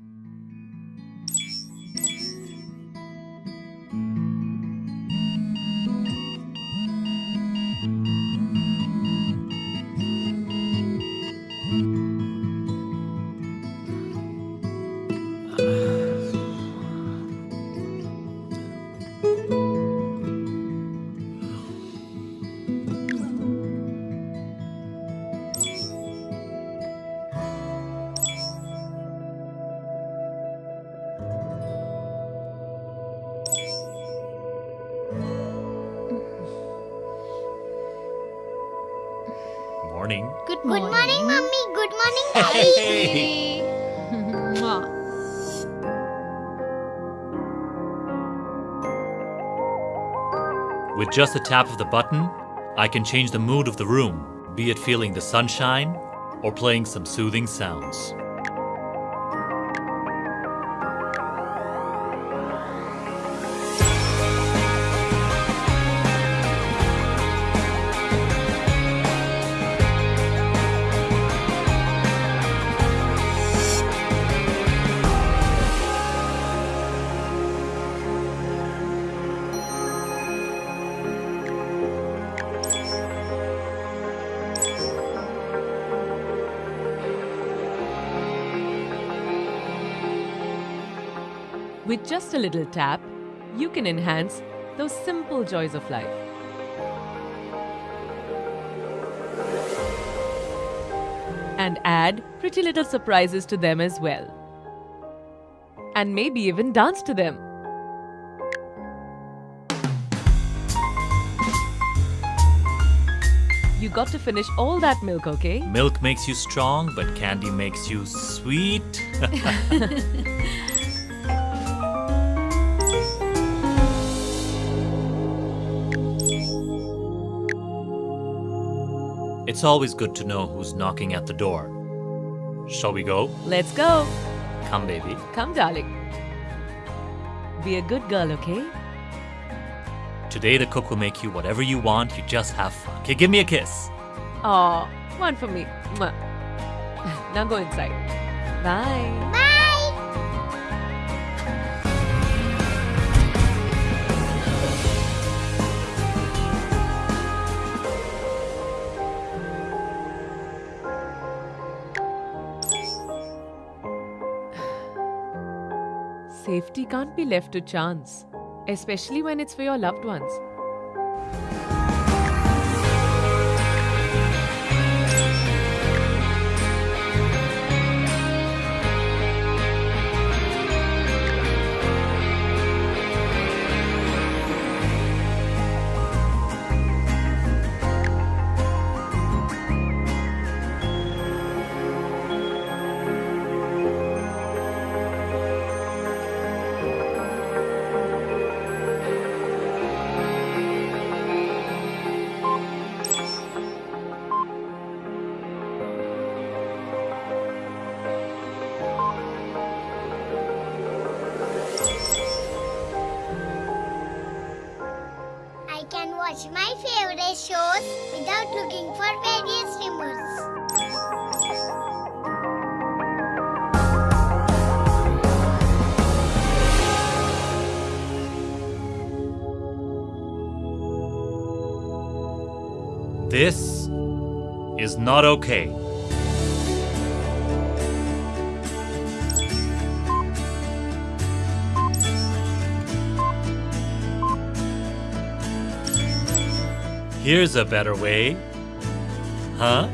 Mm-hmm. Morning. Good morning. mummy. Good morning, Hey. daddy. Mwah. With just a tap of the button, I can change the mood of the room, be it feeling the sunshine or playing some soothing sounds. With just a little tap, you can enhance those simple joys of life. And add pretty little surprises to them as well. And maybe even dance to them. You got to finish all that milk, okay? Milk makes you strong, but candy makes you sweet. it's always good to know who's knocking at the door. Shall we go? Let's go. Come, baby. Come, darling. Be a good girl, okay? Today the cook will make you whatever you want. You just have fun. Okay, give me a kiss. Aw, one for me. Mwah. Now go inside. Bye. Bye. Safety can't be left to chance, especially when it's for your loved ones. Can watch my favorite shows without looking for various remotes. This is not okay. Here's a better way. Huh?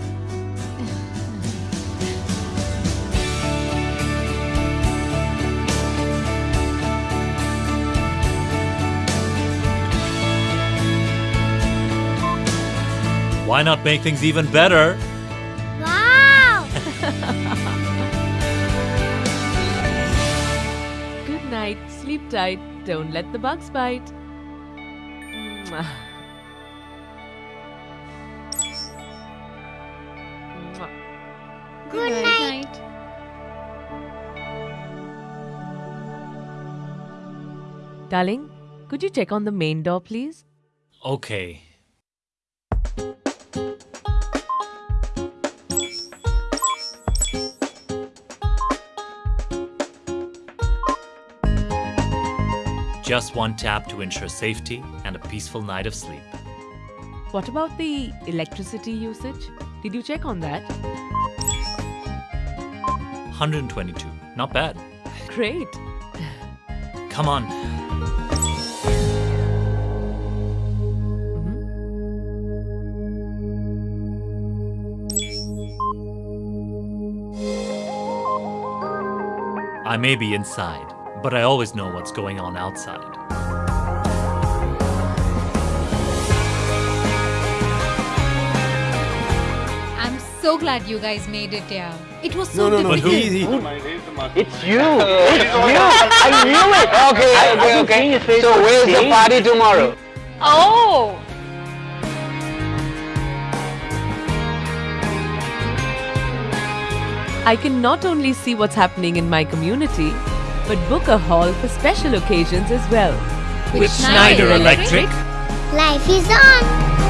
Why not make things even better? Wow! Good night, sleep tight, don't let the bugs bite. Mwah. Mwah. Good, Good night. Darling, could you check on the main door, please? Okay. Just one tap to ensure safety and a peaceful night of sleep. What about the electricity usage? Did you check on that? 122. Not bad. Great. Come on. Mm-hmm. I may be inside, but I always know what's going on outside. I'm so glad you guys made it here. It was No, so no, no. difficult. He, he, It's you. It's you. I knew it. Okay, I- okay, I've okay. seen your face So where's the party tomorrow? Oh! I can not only see what's happening in my community, but book a hall for special occasions as well. With Schneider Schneider Electric, Life is on!